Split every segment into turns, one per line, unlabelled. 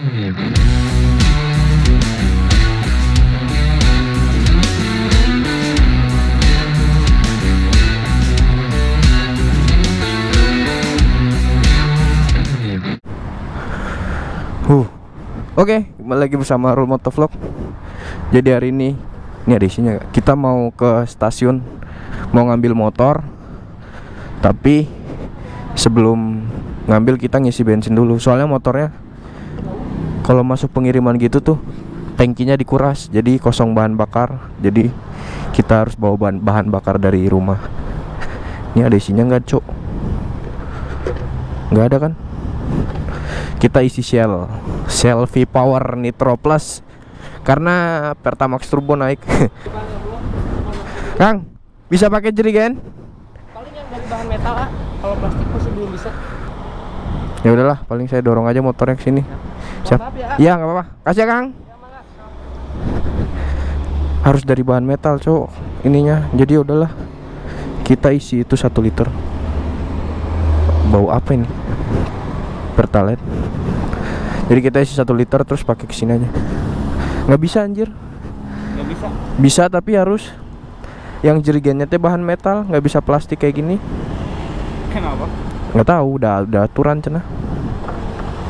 Huh. Oke, kembali lagi bersama Rul Motovlog. Jadi hari ini ini ada isinya? Kita mau ke stasiun mau ngambil motor. Tapi sebelum ngambil kita ngisi bensin dulu. Soalnya motornya kalau masuk pengiriman gitu tuh tangkinya dikuras, jadi kosong bahan bakar. Jadi kita harus bawa bahan, bahan bakar dari rumah. Ini ada isinya nggak, Cok? Nggak ada kan? kita isi Shell Shell V Power Nitro Plus karena Pertamax Turbo naik Kang bisa pakai jerigen
paling yang dari bahan metal ah kalau plastik masih belum bisa
ya udahlah paling saya dorong aja motornya ke sini siap?
Ya.
Iya nggak apa-apa. Kasih ya Kang. Harus dari bahan metal cowok ininya. Jadi udahlah. Kita isi itu satu liter. Bau apa ini? Pertalite. Jadi kita isi satu liter terus pakai ke sini aja. Nggak bisa anjir.
Nggak bisa.
Bisa tapi harus. Yang jerigennya teh bahan metal nggak bisa plastik kayak gini.
Kenapa?
Nggak tahu udah udah aturan cina.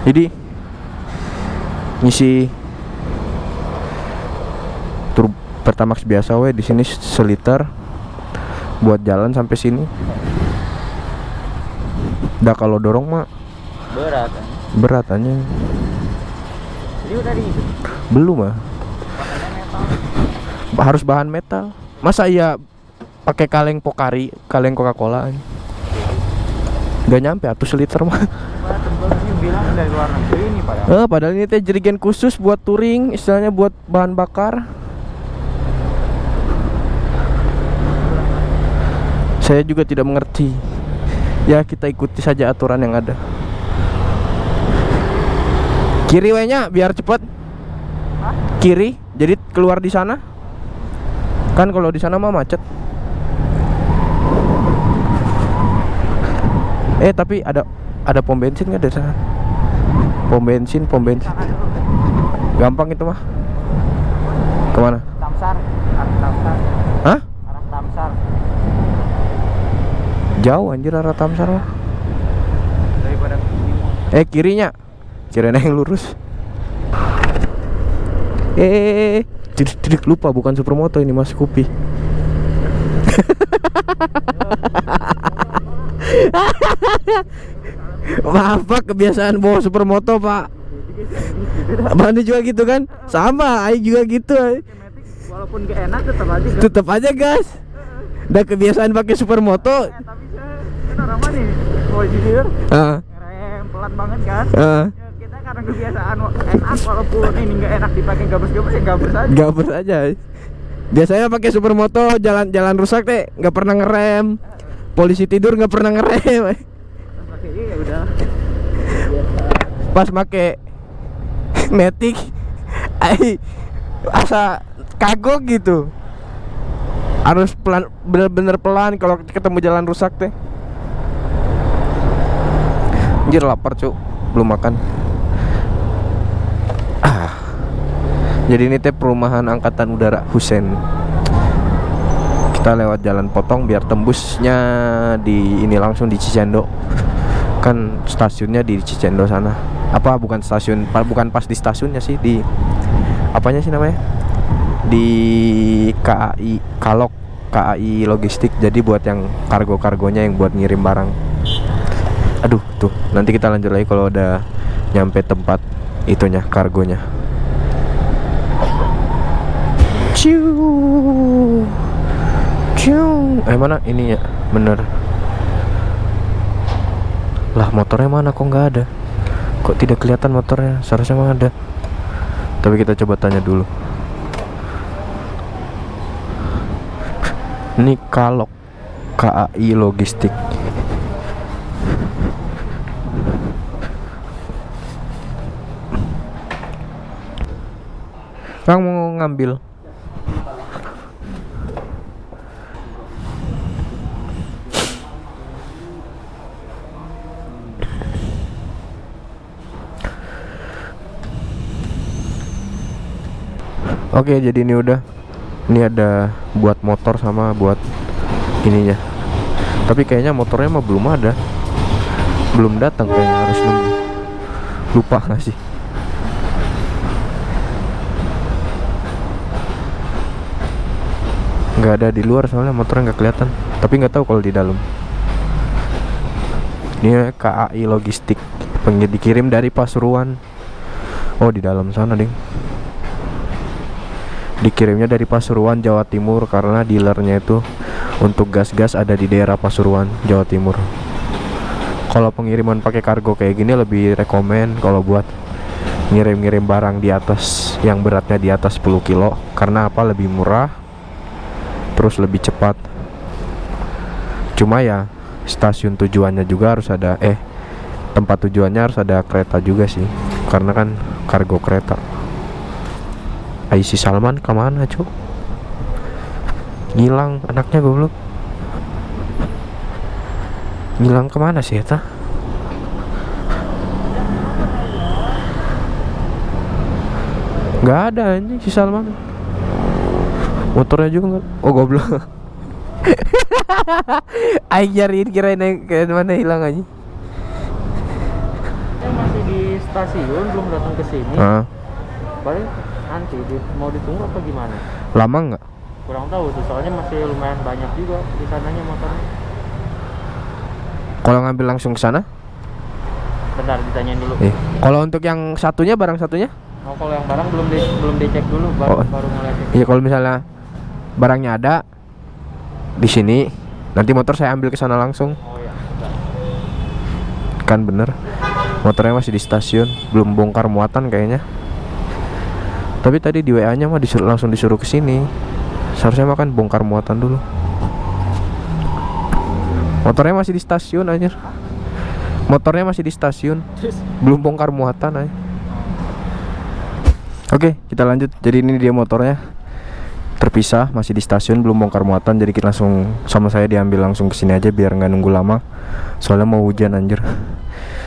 Jadi ngisi tur pertamax biasa we di sini seliter buat jalan sampai sini. Udah kalau dorong mah
berat
berat aja belum mah harus bahan metal. Masa iya pakai kaleng pokari kaleng coca cola nggak nyampe atau seliter mah.
Wah, tebel ini bilang dari luar negeri padahal
Eh, padahal ini teh jerigen khusus buat touring, istilahnya buat bahan bakar. Saya juga tidak mengerti. Ya, kita ikuti saja aturan yang ada. Kiri wenya biar cepet.
Hah?
Kiri, jadi keluar di sana. Kan kalau di sana mah macet. Eh, tapi ada ada pom bensin nggak di sana? Pom bensin, pom bensin. Gampang itu mah. Ke mana?
Tamsar arah Tamsar
Hah?
arah Tamsar
Jauh anjir arah Tamsar mah.
daripada
Eh kirinya. Kirain yang lurus. Eh, didik, didik lupa bukan supermoto ini Mas Kupi. Maaf Pak, kebiasaan bawa supermoto Pak. Mandi juga gitu kan? Sama, Aing juga gitu.
Walaupun gak enak tetap aja kan
Tetap aja gas. Udah kebiasaan pakai supermoto.
Eh, tapi saya kan orang nih mau jujur
Ah,
ngerem pelan banget kan. Ya, kita karena kebiasaan enak walaupun ini nggak enak dipakai gabus-gabus ya gabus aja
Gabers aja. Biasanya pakai supermoto jalan-jalan rusak teh nggak pernah ngerem. Polisi tidur nggak pernah ngerem.
Terus pakai ini ya udah
Pas make Matic ai asa kagok gitu. Harus pelan bener-bener pelan kalau ketemu jalan rusak teh. Anjir lapar, Cuk. Belum makan. Ah. Jadi ini teh perumahan angkatan udara Husen. Kita lewat jalan potong biar tembusnya di ini langsung di Cicendo. Kan stasiunnya di Cicendo sana. Apa bukan stasiun, bukan pas di stasiunnya sih di apanya sih namanya? Di KAI Kalok KAI Logistik. Jadi buat yang kargo-kargonya yang buat ngirim barang. Aduh, tuh. Nanti kita lanjut lagi kalau udah nyampe tempat itunya kargonya. Ciu. Ciu. Eh mana ininya? Bener. Lah motornya mana kok nggak ada? Kok tidak kelihatan motornya? Seharusnya mah ada. Tapi kita coba tanya dulu. Ini Kalok KAI Logistik. Kang mau ngambil Oke, jadi ini udah. Ini ada buat motor sama buat ininya. Tapi kayaknya motornya mah belum ada. Belum datang kayaknya harus nunggu. Lupa nggak sih? nggak ada di luar soalnya motornya nggak kelihatan tapi nggak tahu kalau di dalam ini KAI logistik dikirim dari Pasuruan oh di dalam sana ding dikirimnya dari Pasuruan Jawa Timur karena dealernya itu untuk gas-gas ada di daerah Pasuruan Jawa Timur. Kalau pengiriman pakai kargo kayak gini lebih rekomen kalau buat ngirim-ngirim barang di atas yang beratnya di atas 10 kilo karena apa lebih murah terus lebih cepat. Cuma ya stasiun tujuannya juga harus ada eh tempat tujuannya harus ada kereta juga sih karena kan kargo kereta Aisi Salman ke mana cuk? Ngilang anaknya goblok. Ngilang ke mana sih eta? Nggak ada anjing si Salman. Motornya juga nggak oh goblok. Aing nyariin kirain yang ke mana hilang aja
masih di stasiun belum datang ke sini.
ah,
Paling nanti di- mau ditunggu apa gimana?
lama nggak
Kurang tahu tuh soalnya masih lumayan banyak juga di sananya motornya.
kalau ngambil langsung ke sana
Bentar ditanyain dulu.
eh kalau untuk yang satunya barang satunya
Oh kalau yang barang belum di, belum dicek dulu baru
Oh.
baru ngeliatin.
iya kalau misalnya barangnya ada di sini nanti motor saya ambil ke sana langsung
Oh ya. bentar.
kan bener motornya masih di stasiun belum bongkar muatan kayaknya tapi tadi di WA nya mah disuruh, langsung disuruh ke sini. Seharusnya mah kan bongkar muatan dulu. Motornya masih di stasiun aja motornya masih di stasiun. Belum bongkar muatan aja oke kita lanjut. Jadi ini dia motornya. Terpisah masih di stasiun belum bongkar muatan. Jadi kita langsung sama saya diambil langsung ke sini aja biar nggak nunggu lama. Soalnya mau hujan anjir.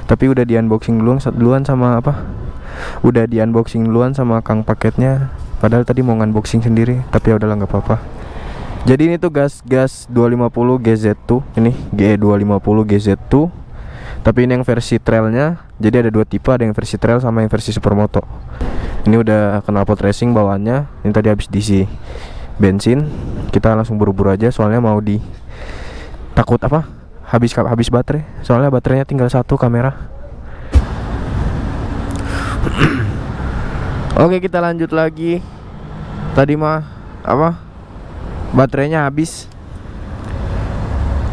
Tapi udah di unboxing duluan duluan sama apa udah di unboxing duluan sama kang paketnya. Padahal tadi mau unboxing sendiri tapi ya udahlah nggak apa-apa. Jadi ini tuh gas gas 250 GZ2 ini GE 250 GZ2 tapi ini yang versi trailnya. Jadi ada dua tipe ada yang versi trail sama yang versi supermoto. Ini udah knalpot racing bawaannya. Ini tadi habis diisi bensin. Kita langsung buru-buru aja soalnya mau di takut apa? Habis habis baterai. Soalnya baterainya tinggal satu kamera oke kita lanjut lagi. Tadi mah apa? Baterainya habis.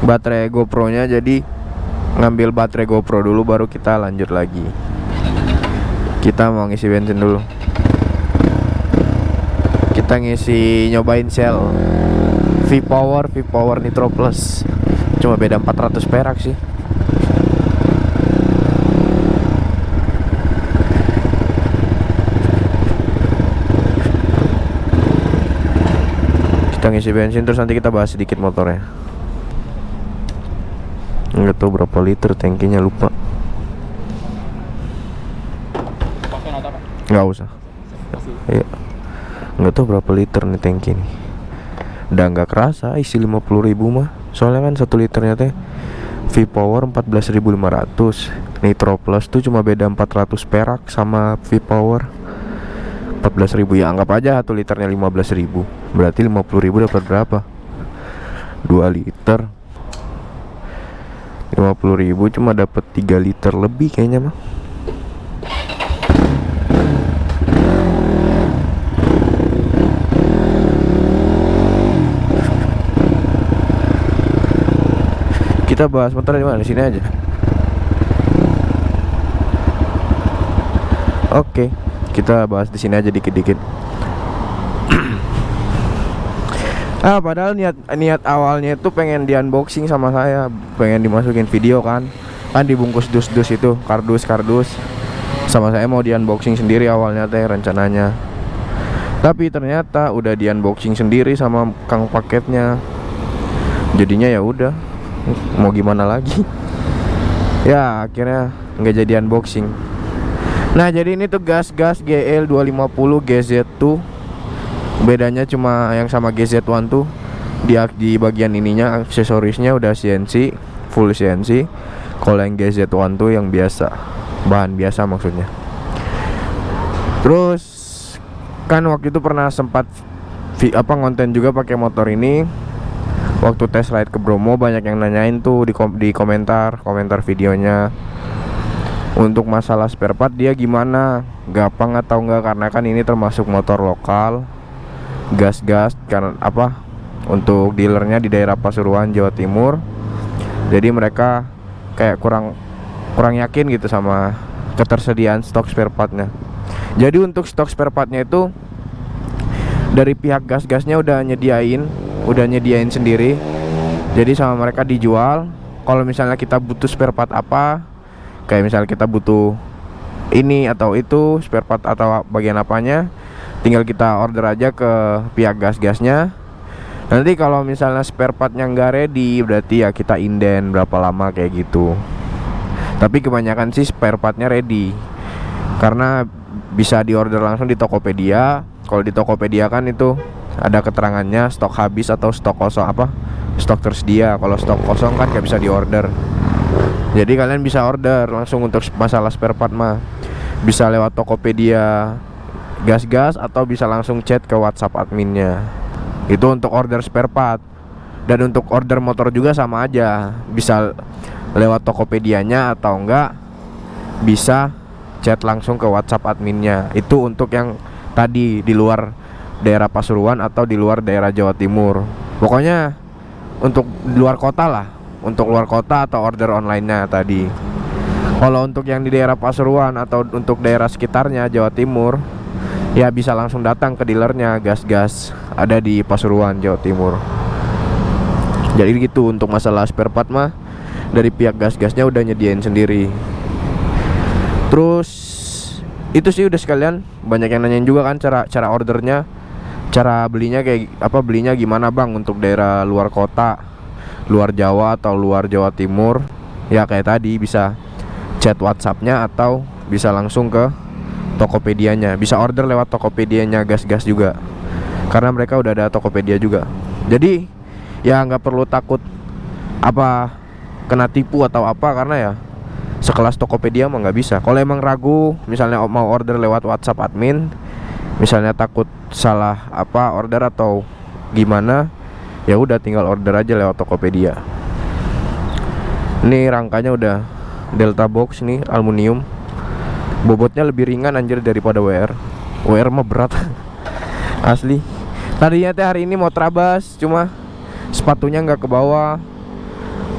Baterai GoPro nya jadi ngambil baterai GoPro dulu baru kita lanjut lagi. Kita mau ngisi bensin dulu. Kita ngisi nyobain Shell V Power V Power Nitro Plus. Cuma beda 400 perak sih kita ngisi bensin terus nanti kita bahas sedikit motornya nggak tahu berapa liter tangkinya lupa nggak usah. Iya. Nggak tahu berapa liter nih tangki nih. Udah nggak kerasa isi 50.000 mah. Soalnya kan satu liternya teh V Power 14.500. Nitro Plus tuh cuma beda 400 perak sama V Power 14.000 ya anggap aja satu liternya 15.000. Berarti 50.000 dapat berapa? 2 liter. 50.000 cuma dapat 3 liter lebih kayaknya mah. Kita bahas motor di mana? Sini aja. Oke, kita bahas di sini aja dikit-dikit. Ah, padahal niat niat awalnya itu pengen di unboxing sama saya, pengen dimasukin video kan. Kan dibungkus dus-dus itu, kardus-kardus. Sama saya mau di unboxing sendiri awalnya teh rencananya. Tapi ternyata udah di unboxing sendiri sama kang paketnya. Jadinya ya udah, mau gimana lagi ya akhirnya nggak jadi unboxing nah jadi ini tuh gas-gas GL 250 GZ2 bedanya cuma yang sama GZ1 tuh di di bagian ininya aksesorisnya udah CNC full CNC kalau yang GZ1 tuh yang biasa bahan biasa maksudnya. Terus kan waktu itu pernah sempat apa konten juga pakai motor ini. Waktu test ride ke Bromo banyak yang nanyain tuh di kom- di komentar komentar videonya. Untuk masalah spare part dia gimana? Gampang atau enggak? Karena kan ini termasuk motor lokal gas-gas karena apa untuk dealernya di daerah Pasuruan Jawa Timur. Jadi mereka kayak kurang kurang yakin gitu sama ketersediaan stok spare partnya. Jadi untuk stok spare partnya itu dari pihak gas-gasnya udah nyediain udah nyediain sendiri. Jadi sama mereka dijual. Kalau misalnya kita butuh spare part apa kayak misalnya kita butuh ini atau itu spare part atau bagian apanya tinggal kita order aja ke pihak gas-gasnya. Nanti kalau misalnya spare partnya nggak ready berarti ya kita inden berapa lama kayak gitu. Tapi kebanyakan sih spare partnya ready. Karena bisa diorder langsung di Tokopedia. Kalau di Tokopedia kan itu ada keterangannya stok habis atau stok kosong apa stok tersedia. Kalau stok kosong kan nggak bisa diorder. Jadi kalian bisa order langsung untuk masalah spare part mah. Bisa lewat Tokopedia gas-gas atau bisa langsung chat ke WhatsApp adminnya. Itu untuk order spare part. Dan untuk order motor juga sama aja. Bisa lewat Tokopedia-nya atau enggak bisa chat langsung ke WhatsApp adminnya. Itu untuk yang tadi di luar daerah Pasuruan atau di luar daerah Jawa Timur. Pokoknya untuk luar kota lah. Untuk luar kota atau order online-nya tadi. Kalau untuk yang di daerah Pasuruan atau untuk daerah sekitarnya Jawa Timur ya bisa langsung datang ke dealernya. Gas-gas ada di Pasuruan Jawa Timur. Jadi gitu untuk masalah spare part mah dari pihak gas-gasnya udah nyediain sendiri. Terus itu sih udah sekalian. Banyak yang nanyain juga kan cara cara ordernya cara belinya kayak apa belinya gimana bang untuk daerah luar kota luar Jawa atau luar Jawa Timur. Ya kayak tadi bisa chat WhatsAppnya atau bisa langsung ke Tokopedia-nya. Bisa order lewat Tokopedia-nya gas-gas juga. Karena mereka udah ada Tokopedia juga. Jadi ya nggak perlu takut apa kena tipu atau apa karena ya sekelas Tokopedia mah nggak bisa. Kalau emang ragu misalnya mau order lewat WhatsApp admin misalnya takut salah apa order atau gimana ya udah tinggal order aja lewat Tokopedia. Ini rangkanya udah Delta box nih aluminium bobotnya lebih ringan anjir daripada WR WR mah berat. Asli. Tadinya teh hari ini mau trabas cuma sepatunya nggak ke bawah.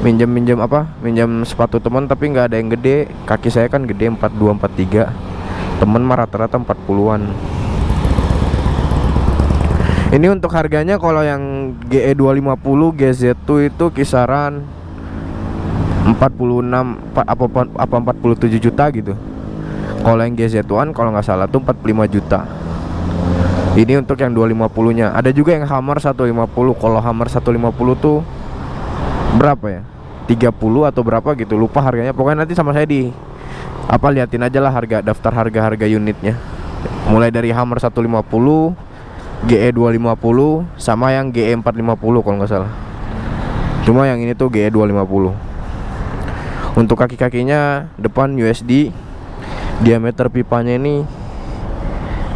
Minjem minjem apa? Minjem sepatu teman tapi nggak ada yang gede. Kaki saya kan gede 42 43 temen mah rata-rata 40-an ini untuk harganya kalau yang GE 250 GZ2 itu kisaran 46 pa- apa apa 47 juta gitu. Kalau yang GZ1 kalau nggak salah tuh 45 juta. Ini untuk yang 250-nya. Ada juga yang Hammer 150. Kalau Hammer 150 tuh berapa ya? 30 atau berapa gitu. Lupa harganya. Pokoknya nanti sama saya di apa liatin aja lah harga daftar harga-harga unitnya. Mulai dari Hammer 150 GE 250 sama yang GE 450 kalau nggak salah. Cuma yang ini tuh GE 250. Untuk kaki-kakinya depan USD diameter pipanya ini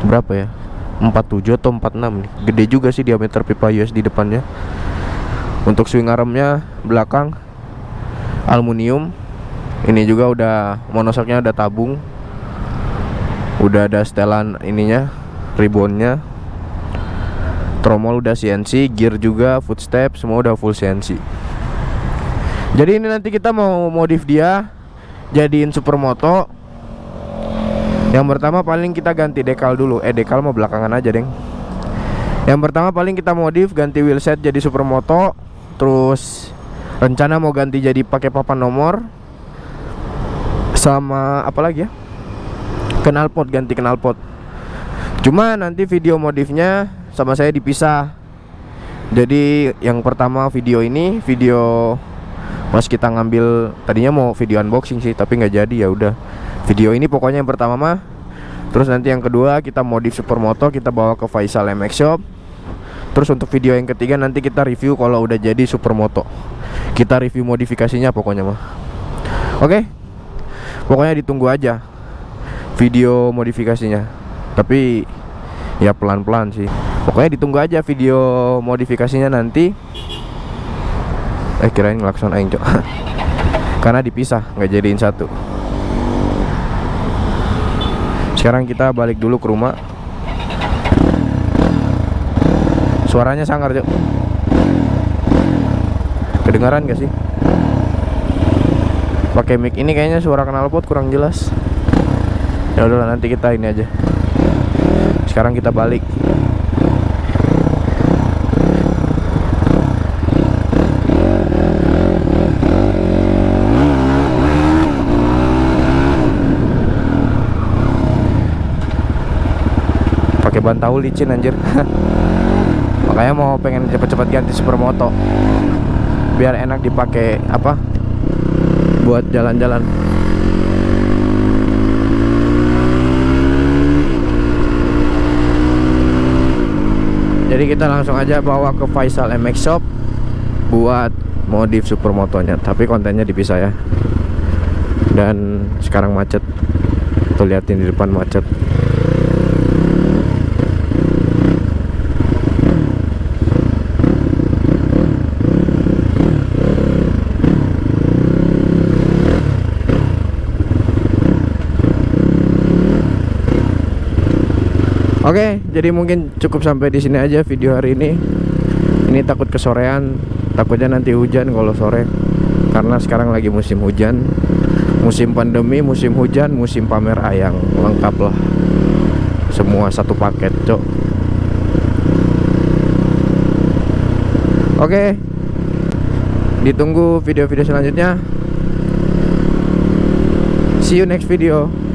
berapa ya? 47 atau 46 nih. Gede juga sih diameter pipa USD depannya. Untuk swing armnya belakang aluminium. Ini juga udah monosoknya udah tabung. Udah ada setelan ininya, ribbonnya tromol udah CNC, gear juga, footstep semua udah full CNC. Jadi ini nanti kita mau modif dia jadiin supermoto. Yang pertama paling kita ganti dekal dulu. Eh dekal mau belakangan aja, Deng. Yang pertama paling kita modif ganti wheelset jadi supermoto, terus rencana mau ganti jadi pakai papan nomor sama apa lagi ya? Knalpot ganti knalpot. Cuma nanti video modifnya sama saya dipisah. Jadi yang pertama video ini video pas kita ngambil tadinya mau video unboxing sih tapi nggak jadi ya udah. Video ini pokoknya yang pertama mah. Terus nanti yang kedua kita modif supermoto kita bawa ke Faisal MX Shop. Terus untuk video yang ketiga nanti kita review kalau udah jadi supermoto. Kita review modifikasinya pokoknya mah. Oke. Pokoknya ditunggu aja video modifikasinya. Tapi ya pelan-pelan sih. Pokoknya ditunggu aja video modifikasinya nanti. Eh kirain ngelakson aing, Cok. Karena dipisah, nggak jadiin satu. Sekarang kita balik dulu ke rumah. Suaranya sangar, Cok. Kedengaran gak sih? Pakai mic ini kayaknya suara knalpot kurang jelas. Ya udahlah nanti kita ini aja. Sekarang kita balik. Ban tahu licin anjir. Makanya mau pengen cepet-cepet ganti supermoto. Biar enak dipakai apa? Buat jalan-jalan. Jadi kita langsung aja bawa ke Faisal MX Shop buat modif supermotonya. Tapi kontennya dipisah ya. Dan sekarang macet. Tuh liatin di depan macet. Oke, jadi mungkin cukup sampai di sini aja video hari ini. Ini takut kesorean, takutnya nanti hujan kalau sore. Karena sekarang lagi musim hujan, musim pandemi, musim hujan, musim pamer ayang, lengkap lah. Semua satu paket, cok. Oke, ditunggu video-video selanjutnya. See you next video.